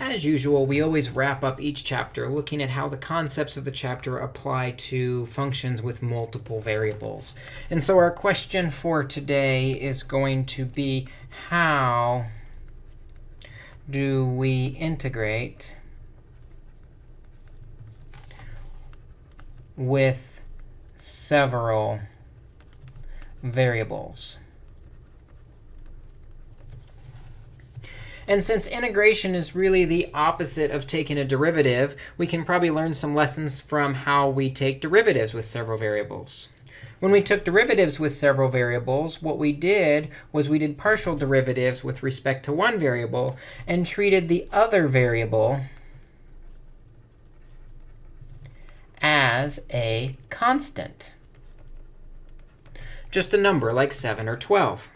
As usual, we always wrap up each chapter looking at how the concepts of the chapter apply to functions with multiple variables. And so our question for today is going to be how do we integrate with several variables? And since integration is really the opposite of taking a derivative, we can probably learn some lessons from how we take derivatives with several variables. When we took derivatives with several variables, what we did was we did partial derivatives with respect to one variable and treated the other variable as a constant, just a number like 7 or 12.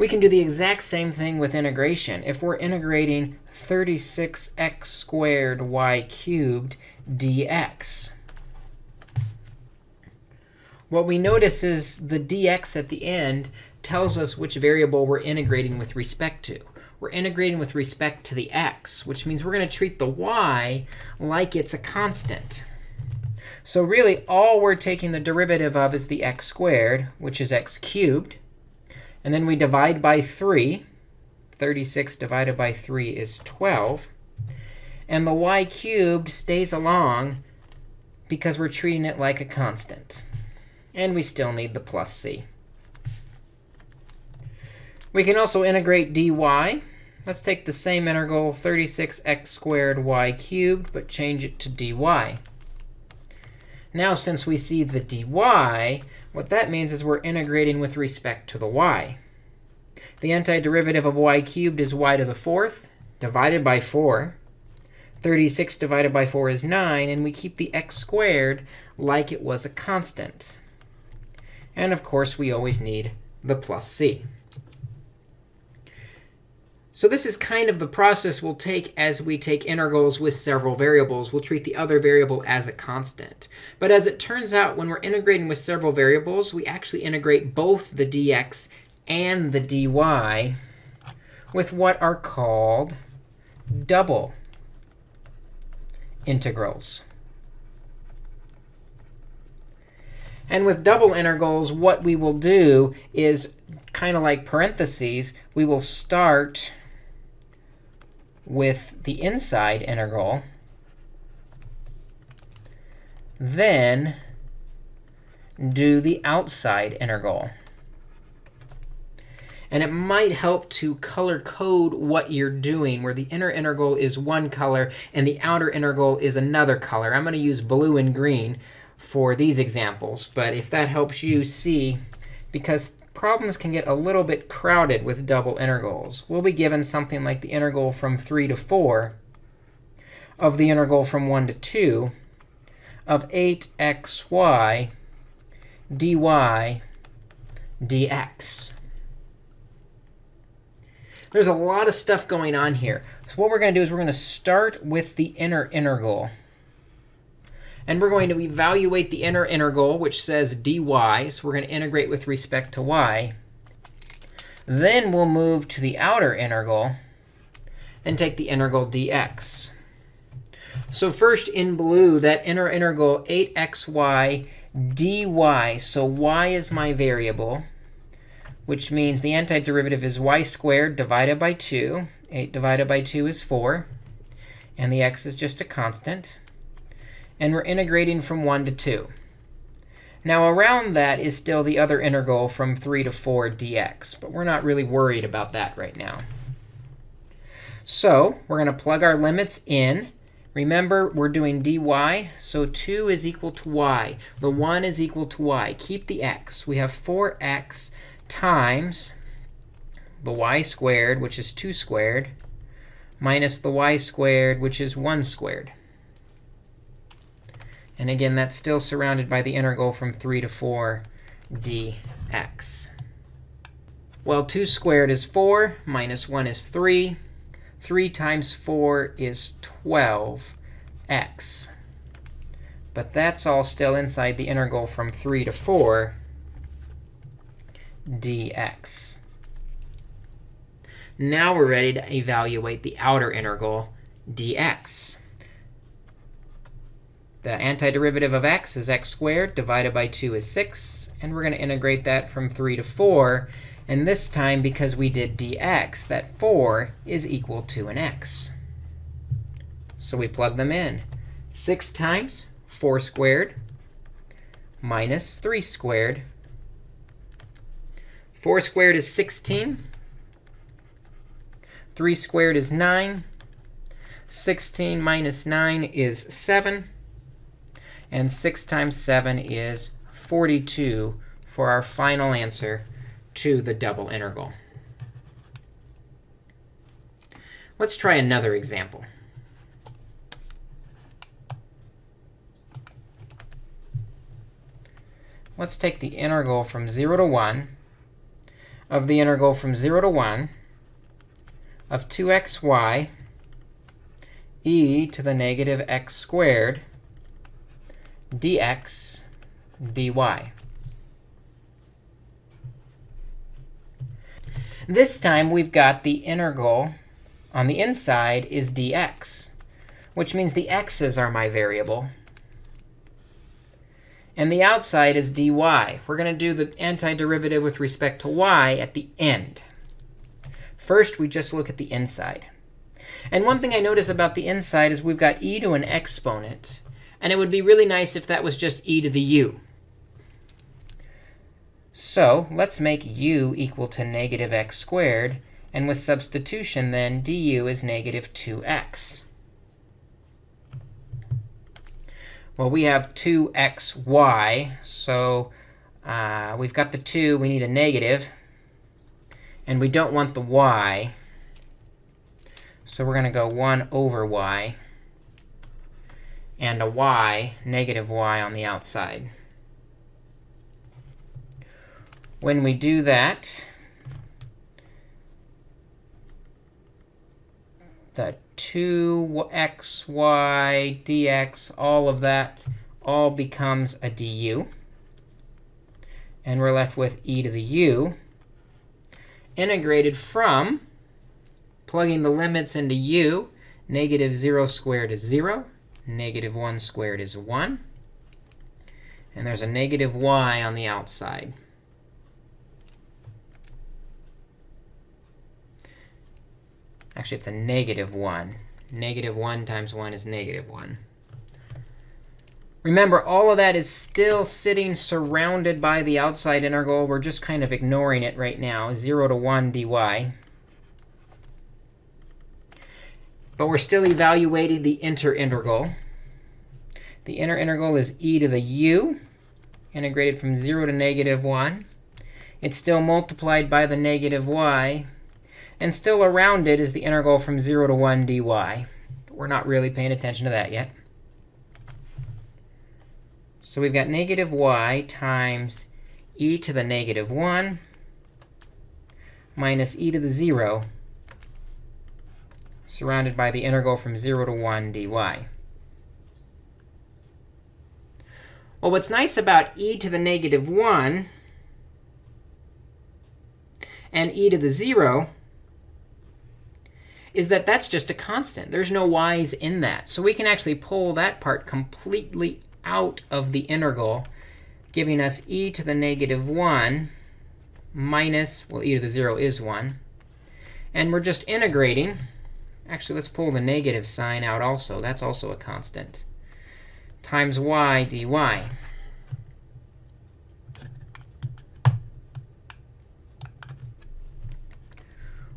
We can do the exact same thing with integration. If we're integrating 36x squared y cubed dx, what we notice is the dx at the end tells us which variable we're integrating with respect to. We're integrating with respect to the x, which means we're going to treat the y like it's a constant. So really, all we're taking the derivative of is the x squared, which is x cubed. And then we divide by 3. 36 divided by 3 is 12. And the y cubed stays along because we're treating it like a constant. And we still need the plus c. We can also integrate dy. Let's take the same integral, 36x squared y cubed, but change it to dy. Now, since we see the dy, what that means is we're integrating with respect to the y. The antiderivative of y cubed is y to the fourth divided by 4. 36 divided by 4 is 9. And we keep the x squared like it was a constant. And of course, we always need the plus c. So this is kind of the process we'll take as we take integrals with several variables. We'll treat the other variable as a constant. But as it turns out, when we're integrating with several variables, we actually integrate both the dx and the dy with what are called double integrals. And with double integrals, what we will do is kind of like parentheses. We will start with the inside integral, then do the outside integral. And it might help to color code what you're doing, where the inner integral is one color and the outer integral is another color. I'm going to use blue and green for these examples. But if that helps you see, because problems can get a little bit crowded with double integrals. We'll be given something like the integral from 3 to 4 of the integral from 1 to 2 of 8xy dy dx. There's a lot of stuff going on here. So what we're going to do is we're going to start with the inner integral. And we're going to evaluate the inner integral, which says dy. So we're going to integrate with respect to y. Then we'll move to the outer integral and take the integral dx. So first, in blue, that inner integral 8xy dy. So y is my variable, which means the antiderivative is y squared divided by 2. 8 divided by 2 is 4. And the x is just a constant and we're integrating from 1 to 2. Now, around that is still the other integral from 3 to 4 dx. But we're not really worried about that right now. So we're going to plug our limits in. Remember, we're doing dy. So 2 is equal to y. The 1 is equal to y. Keep the x. We have 4x times the y squared, which is 2 squared, minus the y squared, which is 1 squared. And again, that's still surrounded by the integral from 3 to 4 dx. Well, 2 squared is 4, minus 1 is 3. 3 times 4 is 12x. But that's all still inside the integral from 3 to 4 dx. Now we're ready to evaluate the outer integral, dx. The antiderivative of x is x squared. Divided by 2 is 6. And we're going to integrate that from 3 to 4. And this time, because we did dx, that 4 is equal to an x. So we plug them in. 6 times 4 squared minus 3 squared. 4 squared is 16. 3 squared is 9. 16 minus 9 is 7. And 6 times 7 is 42 for our final answer to the double integral. Let's try another example. Let's take the integral from 0 to 1 of the integral from 0 to 1 of 2xy e to the negative x squared dx dy. This time, we've got the integral on the inside is dx, which means the x's are my variable. And the outside is dy. We're going to do the antiderivative with respect to y at the end. First, we just look at the inside. And one thing I notice about the inside is we've got e to an exponent. And it would be really nice if that was just e to the u. So let's make u equal to negative x squared. And with substitution, then, du is negative 2x. Well, we have 2xy. So uh, we've got the 2. We need a negative. And we don't want the y. So we're going to go 1 over y and a y, negative y, on the outside. When we do that, the 2xy dx, all of that, all becomes a du. And we're left with e to the u, integrated from plugging the limits into u. Negative 0 squared is 0. Negative 1 squared is 1. And there's a negative y on the outside. Actually, it's a negative 1. Negative 1 times 1 is negative 1. Remember, all of that is still sitting surrounded by the outside integral. We're just kind of ignoring it right now, 0 to 1 dy. But we're still evaluating the inner integral. The inner integral is e to the u, integrated from 0 to negative 1. It's still multiplied by the negative y. And still around it is the integral from 0 to 1 dy. We're not really paying attention to that yet. So we've got negative y times e to the negative 1 minus e to the 0 surrounded by the integral from 0 to 1 dy. Well, what's nice about e to the negative 1 and e to the 0 is that that's just a constant. There's no y's in that. So we can actually pull that part completely out of the integral, giving us e to the negative 1 minus, well, e to the 0 is 1. And we're just integrating Actually, let's pull the negative sign out also. That's also a constant. Times y dy.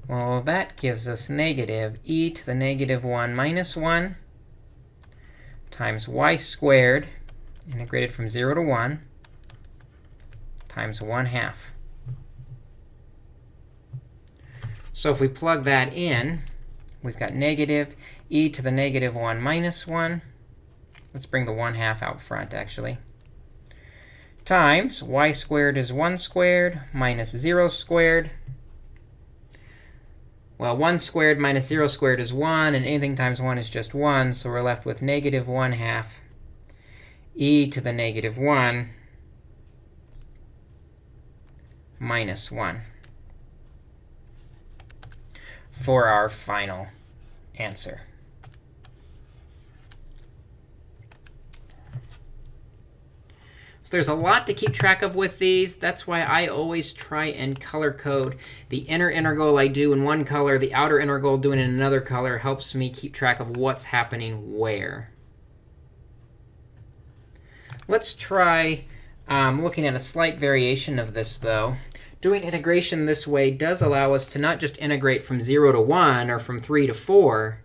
Well, that gives us negative e to the negative 1 minus 1 times y squared, integrated from 0 to 1, times 1 half. So if we plug that in, we've got negative e to the negative 1 minus 1. Let's bring the 1 half out front, actually. Times y squared is 1 squared minus 0 squared. Well, 1 squared minus 0 squared is 1, and anything times 1 is just 1. So we're left with negative 1 half e to the negative 1 minus 1. For our final answer. So there's a lot to keep track of with these. That's why I always try and color code. The inner integral I do in one color, the outer integral doing in another color helps me keep track of what's happening where. Let's try um, looking at a slight variation of this, though. Doing integration this way does allow us to not just integrate from 0 to 1 or from 3 to 4.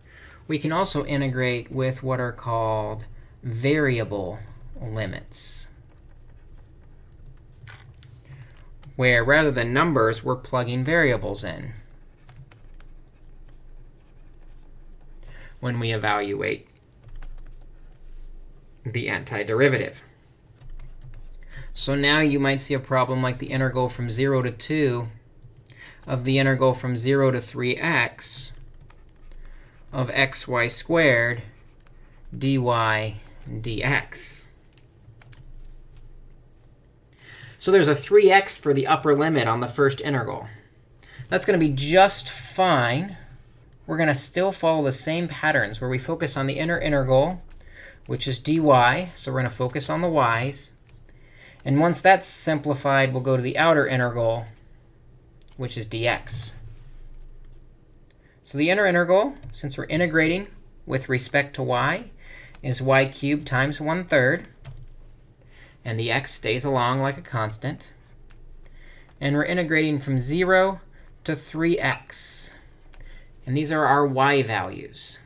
We can also integrate with what are called variable limits. where rather than numbers, we're plugging variables in when we evaluate the antiderivative. So now you might see a problem like the integral from 0 to 2 of the integral from 0 to 3x of xy squared dy dx. So there's a 3x for the upper limit on the first integral. That's going to be just fine. We're going to still follow the same patterns where we focus on the inner integral, which is dy. So we're going to focus on the y's. And once that's simplified, we'll go to the outer integral, which is dx. So the inner integral, since we're integrating with respect to y, is y cubed times 1 third and the x stays along like a constant. And we're integrating from 0 to 3x. And these are our y values.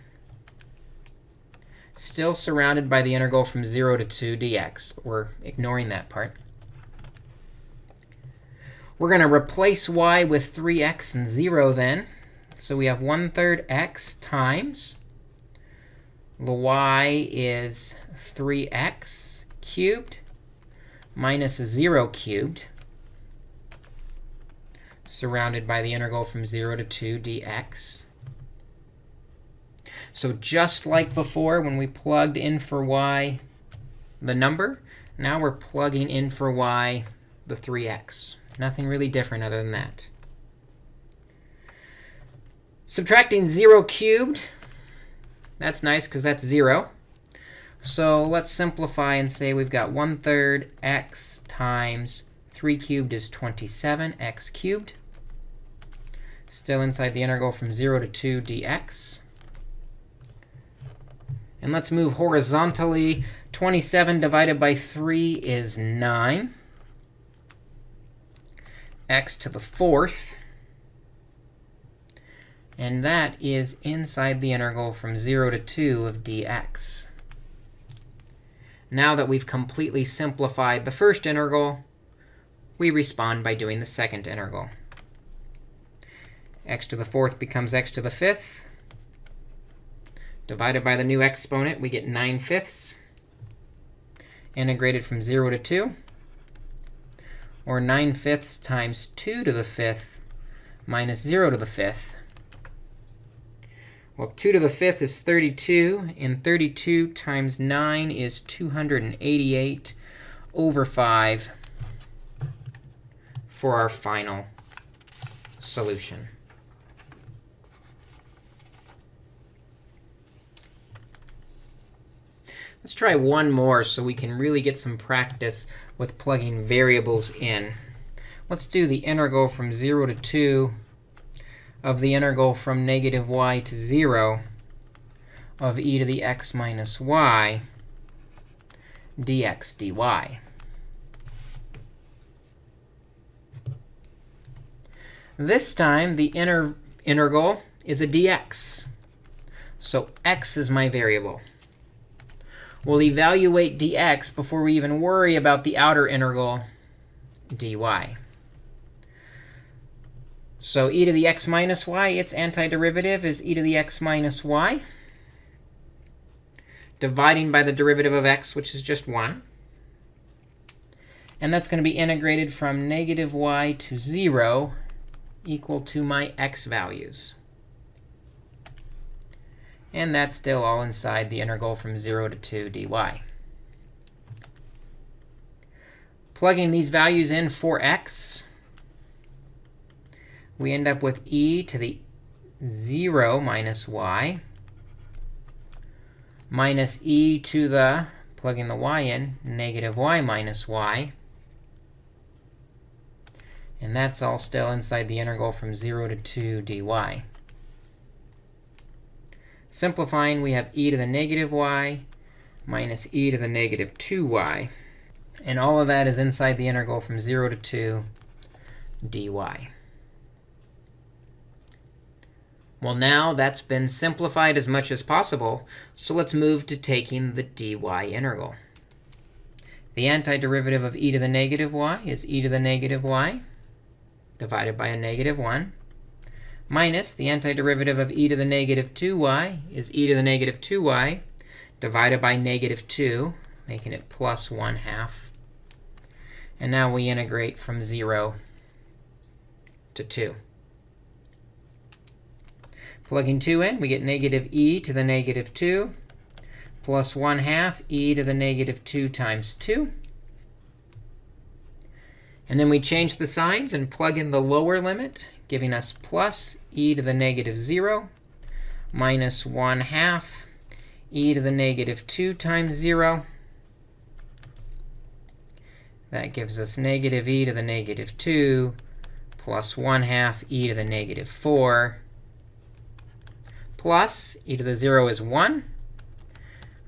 Still surrounded by the integral from 0 to 2 dx. We're ignoring that part. We're going to replace y with 3x and 0 then. So we have 1 third x times. The y is 3x cubed minus 0 cubed, surrounded by the integral from 0 to 2 dx. So just like before, when we plugged in for y the number, now we're plugging in for y the 3x. Nothing really different other than that. Subtracting 0 cubed, that's nice because that's 0. So let's simplify and say we've got 1 third x times 3 cubed is 27 x cubed. Still inside the integral from 0 to 2 dx. And let's move horizontally. 27 divided by 3 is 9. x to the fourth. And that is inside the integral from 0 to 2 of dx. Now that we've completely simplified the first integral, we respond by doing the second integral. x to the fourth becomes x to the fifth. Divided by the new exponent, we get 9 fifths. Integrated from 0 to 2. Or 9 fifths times 2 to the fifth minus 0 to the fifth. Well, 2 to the fifth is 32, and 32 times 9 is 288 over 5 for our final solution. Let's try one more so we can really get some practice with plugging variables in. Let's do the integral from 0 to 2 of the integral from negative y to 0 of e to the x minus y dx dy. This time, the inner integral is a dx. So x is my variable. We'll evaluate dx before we even worry about the outer integral dy. So e to the x minus y, its antiderivative is e to the x minus y, dividing by the derivative of x, which is just 1. And that's going to be integrated from negative y to 0 equal to my x values. And that's still all inside the integral from 0 to 2 dy. Plugging these values in for x, we end up with e to the 0 minus y minus e to the, plugging the y in, negative y minus y. And that's all still inside the integral from 0 to 2 dy. Simplifying, we have e to the negative y minus e to the negative 2y. And all of that is inside the integral from 0 to 2 dy. Well, now that's been simplified as much as possible. So let's move to taking the dy integral. The antiderivative of e to the negative y is e to the negative y divided by a negative 1 minus the antiderivative of e to the negative 2y is e to the negative 2y divided by negative 2, making it plus 1 half. And now we integrate from 0 to 2. Plugging 2 in, we get negative e to the negative 2 plus 1 half e to the negative 2 times 2. And then we change the signs and plug in the lower limit, giving us plus e to the negative 0 minus 1 half e to the negative 2 times 0. That gives us negative e to the negative 2 plus 1 half e to the negative 4 plus e to the 0 is 1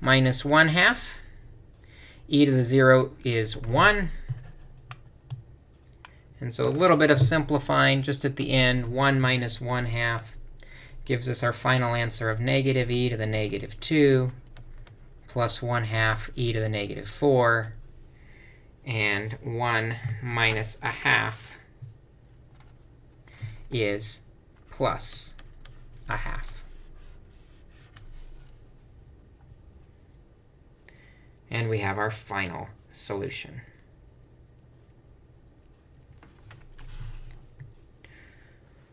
minus 1 half. e to the 0 is 1. And so a little bit of simplifying just at the end, 1 minus 1 half gives us our final answer of negative e to the negative 2 plus 1 half e to the negative 4. And 1 minus a half is plus a half. And we have our final solution.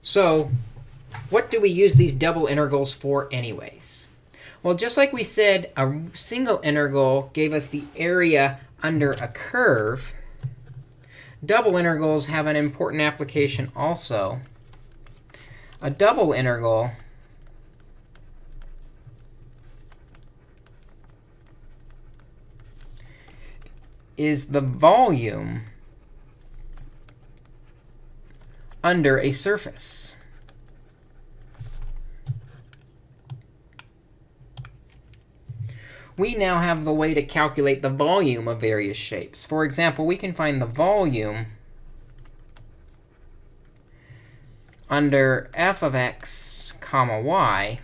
So what do we use these double integrals for anyways? Well, just like we said, a single integral gave us the area under a curve. Double integrals have an important application also. A double integral is the volume under a surface. we now have the way to calculate the volume of various shapes. For example, we can find the volume under f of x comma y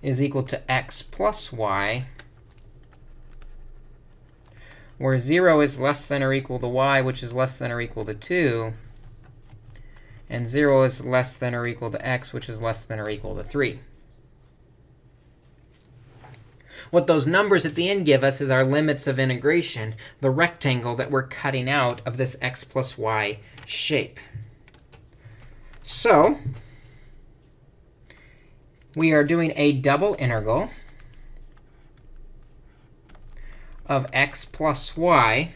is equal to x plus y, where 0 is less than or equal to y, which is less than or equal to 2, and 0 is less than or equal to x, which is less than or equal to 3. What those numbers at the end give us is our limits of integration, the rectangle that we're cutting out of this x plus y shape. So we are doing a double integral of x plus y.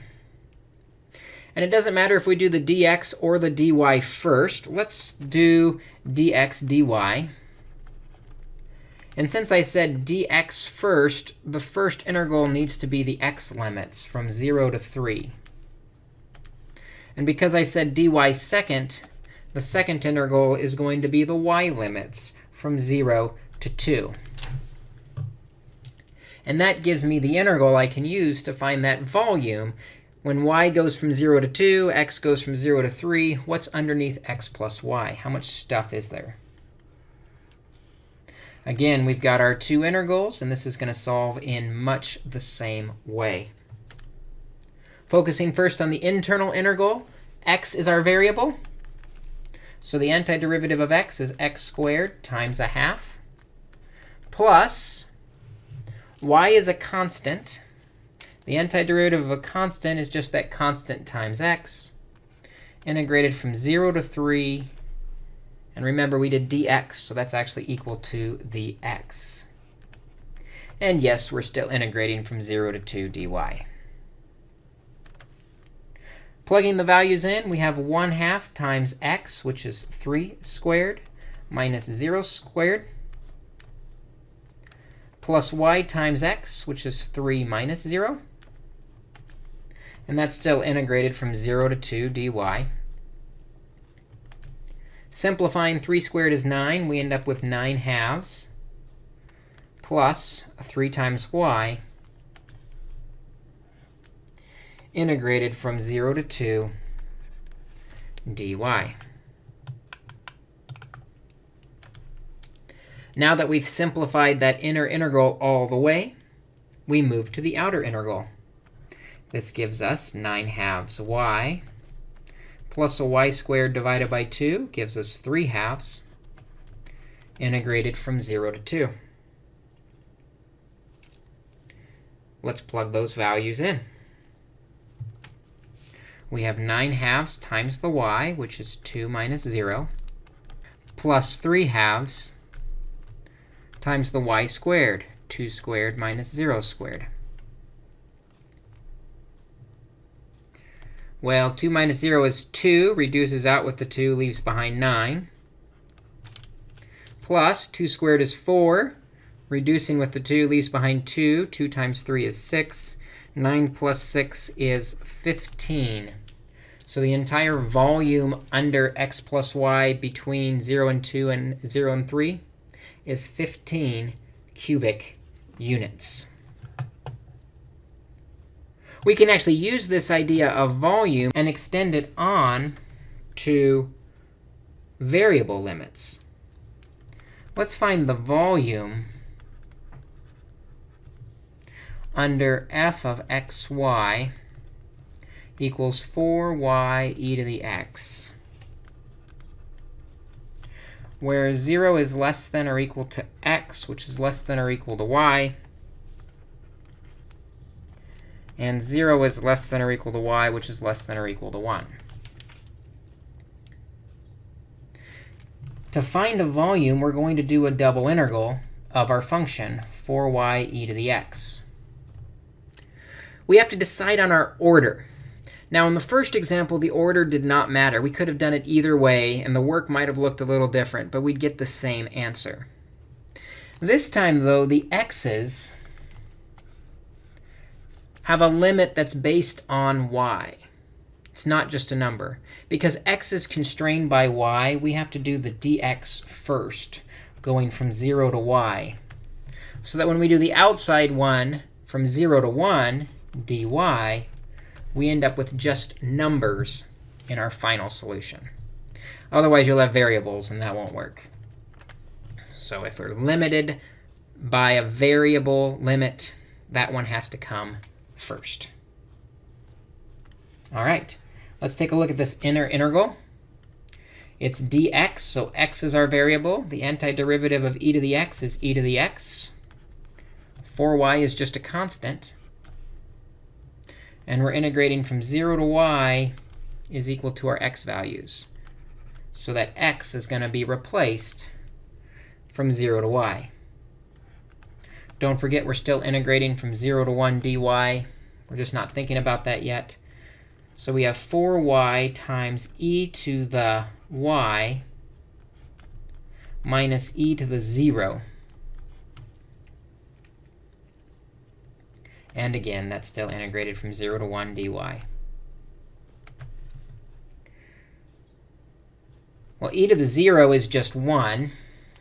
And it doesn't matter if we do the dx or the dy first. Let's do dx dy. And since I said dx first, the first integral needs to be the x limits from 0 to 3. And because I said dy second, the second integral is going to be the y limits from 0 to 2. And that gives me the integral I can use to find that volume. When y goes from 0 to 2, x goes from 0 to 3, what's underneath x plus y? How much stuff is there? Again, we've got our two integrals, and this is going to solve in much the same way. Focusing first on the internal integral, x is our variable. So the antiderivative of x is x squared times a half plus y is a constant. The antiderivative of a constant is just that constant times x, integrated from 0 to 3 and remember, we did dx, so that's actually equal to the x. And yes, we're still integrating from 0 to 2 dy. Plugging the values in, we have 1 half times x, which is 3 squared, minus 0 squared, plus y times x, which is 3 minus 0. And that's still integrated from 0 to 2 dy. Simplifying 3 squared is 9. We end up with 9 halves plus 3 times y integrated from 0 to 2 dy. Now that we've simplified that inner integral all the way, we move to the outer integral. This gives us 9 halves y plus a y squared divided by 2 gives us 3 halves integrated from 0 to 2. Let's plug those values in we have 9 halves times the y, which is 2 minus 0, plus 3 halves times the y squared, 2 squared minus 0 squared. Well, 2 minus 0 is 2, reduces out with the 2, leaves behind 9. Plus 2 squared is 4, reducing with the 2, leaves behind 2. 2 times 3 is 6. 9 plus 6 is 15. So the entire volume under x plus y between 0 and 2 and 0 and 3 is 15 cubic units. We can actually use this idea of volume and extend it on to variable limits. Let's find the volume under f of xy equals 4y e to the x, where 0 is less than or equal to x, which is less than or equal to y, and 0 is less than or equal to y, which is less than or equal to 1. To find a volume, we're going to do a double integral of our function, 4y e to the x we have to decide on our order. Now, in the first example, the order did not matter. We could have done it either way, and the work might have looked a little different, but we'd get the same answer. This time, though, the x's have a limit that's based on y. It's not just a number. Because x is constrained by y, we have to do the dx first, going from 0 to y. So that when we do the outside one from 0 to 1, dy, we end up with just numbers in our final solution. Otherwise, you'll have variables, and that won't work. So if we're limited by a variable limit, that one has to come first. All right, let's take a look at this inner integral. It's dx, so x is our variable. The antiderivative of e to the x is e to the x. 4y is just a constant. And we're integrating from 0 to y is equal to our x values. So that x is going to be replaced from 0 to y. Don't forget, we're still integrating from 0 to 1 dy. We're just not thinking about that yet. So we have 4y times e to the y minus e to the 0. And again, that's still integrated from 0 to 1 dy. Well, e to the 0 is just 1.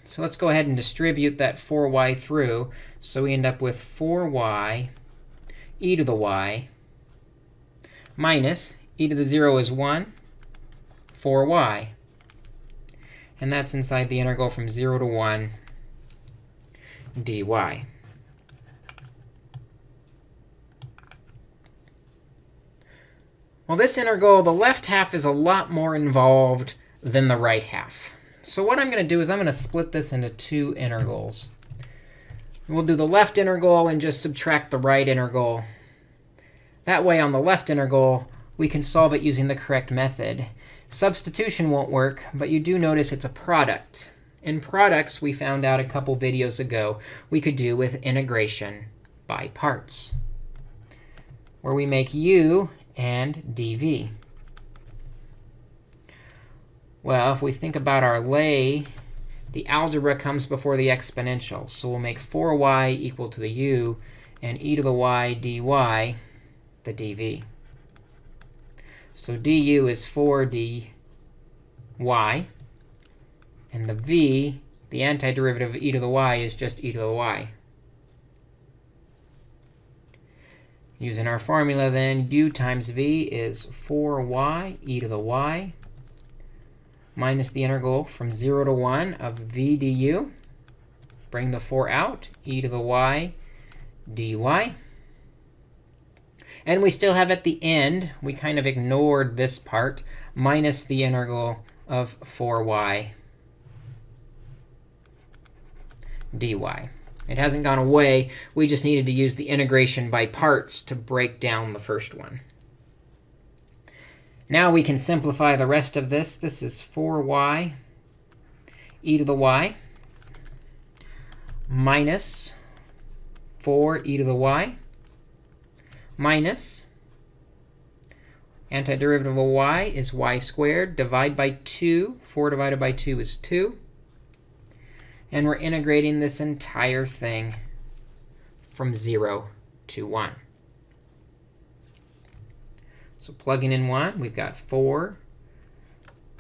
So let's go ahead and distribute that 4y through. So we end up with 4y e to the y minus e to the 0 is 1, 4y. And that's inside the integral from 0 to 1 dy. Well, this integral, the left half is a lot more involved than the right half. So what I'm going to do is I'm going to split this into two integrals. We'll do the left integral and just subtract the right integral. That way, on the left integral, we can solve it using the correct method. Substitution won't work, but you do notice it's a product. In products, we found out a couple videos ago, we could do with integration by parts, where we make u and dv. Well, if we think about our lay, the algebra comes before the exponential. So we'll make 4y equal to the u and e to the y dy the dv. So du is 4dy. And the v, the antiderivative of e to the y, is just e to the y. Using our formula, then, u times v is 4y e to the y minus the integral from 0 to 1 of v du. Bring the 4 out, e to the y dy. And we still have at the end, we kind of ignored this part, minus the integral of 4y dy. It hasn't gone away. We just needed to use the integration by parts to break down the first one. Now we can simplify the rest of this. This is 4y e to the y minus 4 e to the y minus antiderivative of y is y squared. Divide by 2. 4 divided by 2 is 2. And we're integrating this entire thing from 0 to 1. So plugging in 1, we've got 4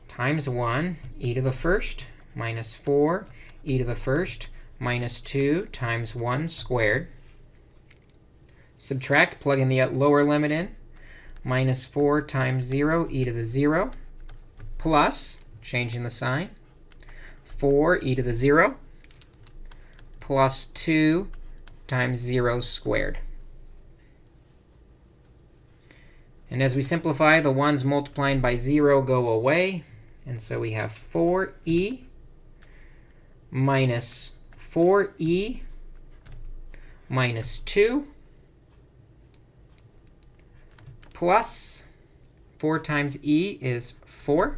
times 1 e to the first minus 4 e to the first minus 2 times 1 squared. Subtract, plug in the lower limit in, minus 4 times 0 e to the 0 plus, changing the sign, 4 e to the 0 plus 2 times 0 squared. And as we simplify, the 1's multiplying by 0 go away. And so we have 4e minus 4e minus 2 plus 4 times e is 4,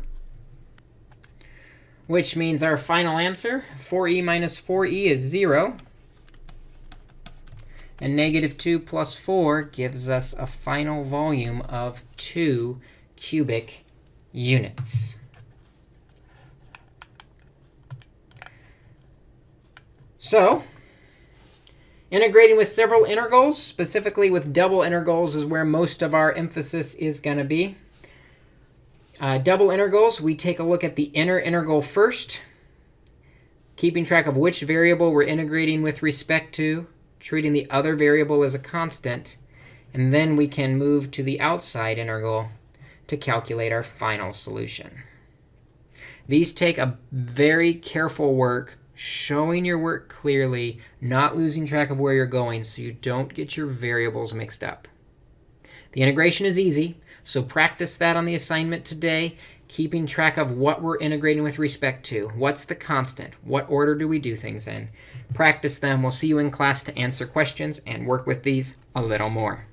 which means our final answer, 4e minus 4e is 0. And negative 2 plus 4 gives us a final volume of 2 cubic units. So integrating with several integrals, specifically with double integrals, is where most of our emphasis is going to be. Uh, double integrals, we take a look at the inner integral first, keeping track of which variable we're integrating with respect to treating the other variable as a constant. And then we can move to the outside integral to calculate our final solution. These take a very careful work, showing your work clearly, not losing track of where you're going so you don't get your variables mixed up. The integration is easy, so practice that on the assignment today, keeping track of what we're integrating with respect to. What's the constant? What order do we do things in? Practice them. We'll see you in class to answer questions and work with these a little more.